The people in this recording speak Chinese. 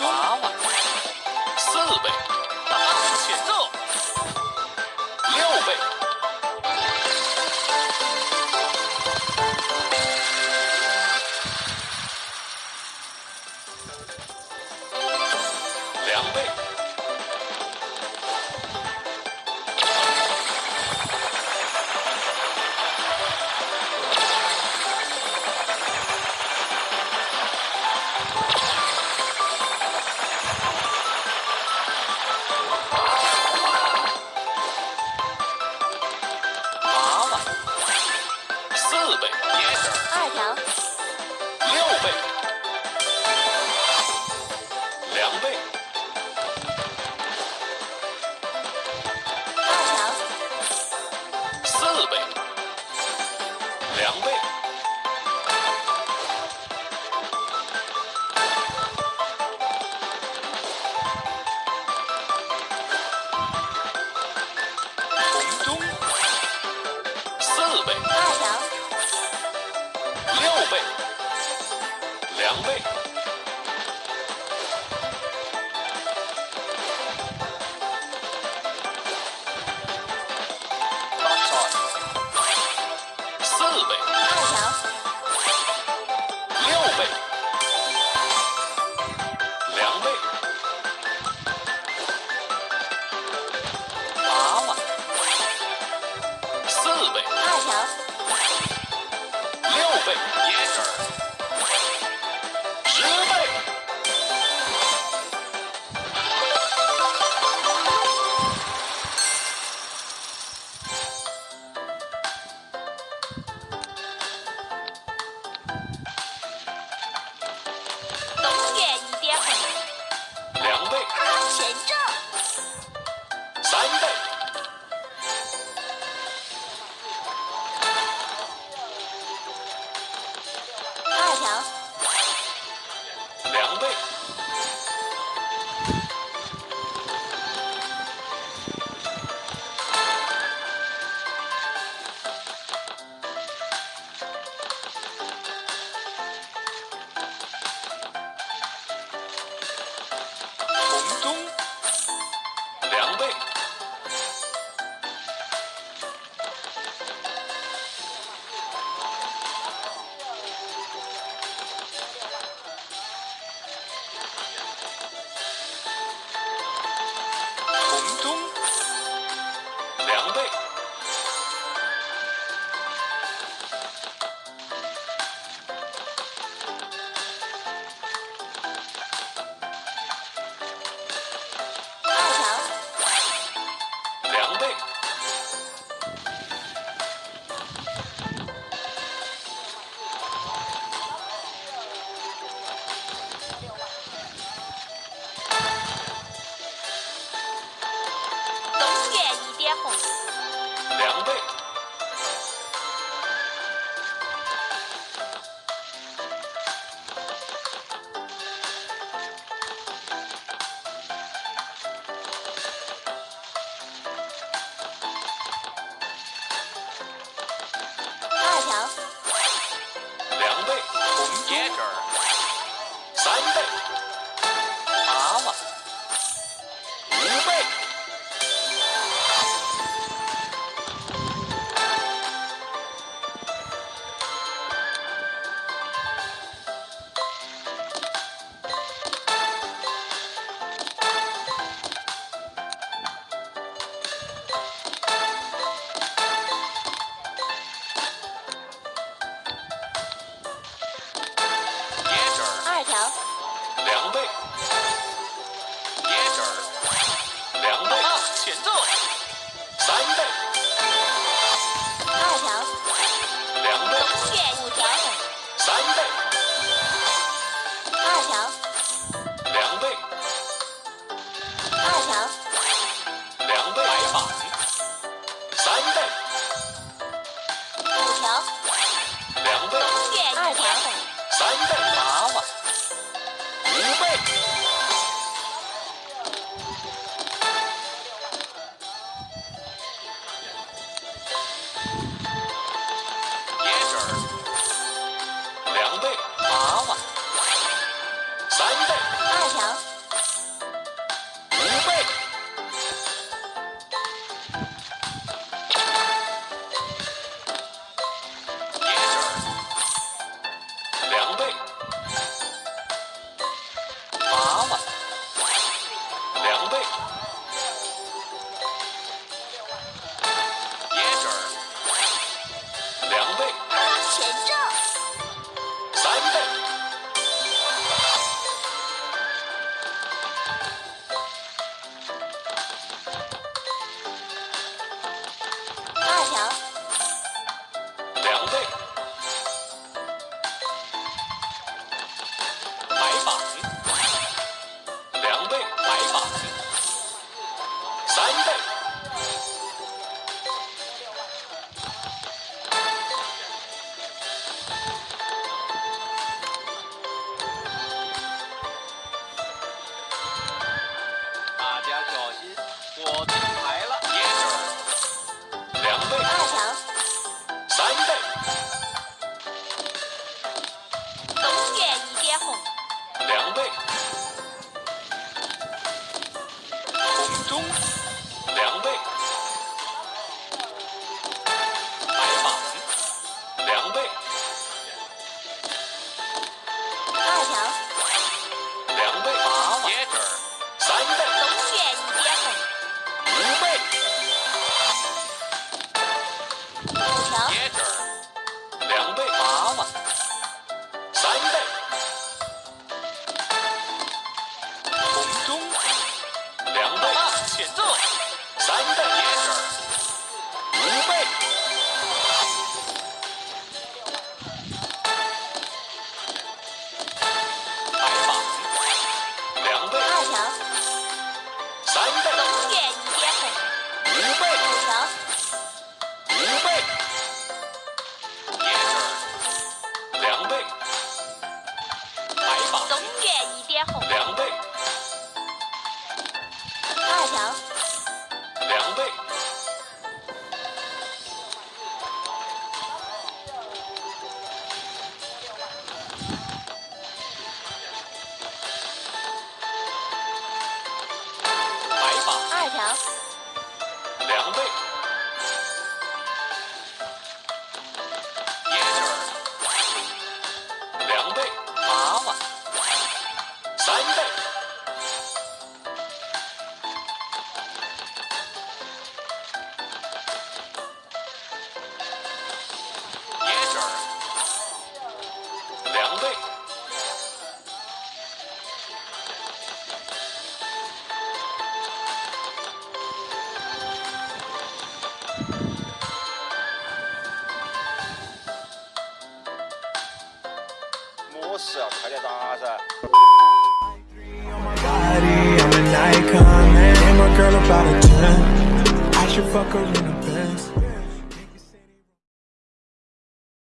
八倍，四倍，大，起奏，六倍，两倍。四倍，两倍，红中，四倍，条，六倍，两倍。Thunder. 两倍。中，两位 네, girl about a 10. I should fuck her in a bed.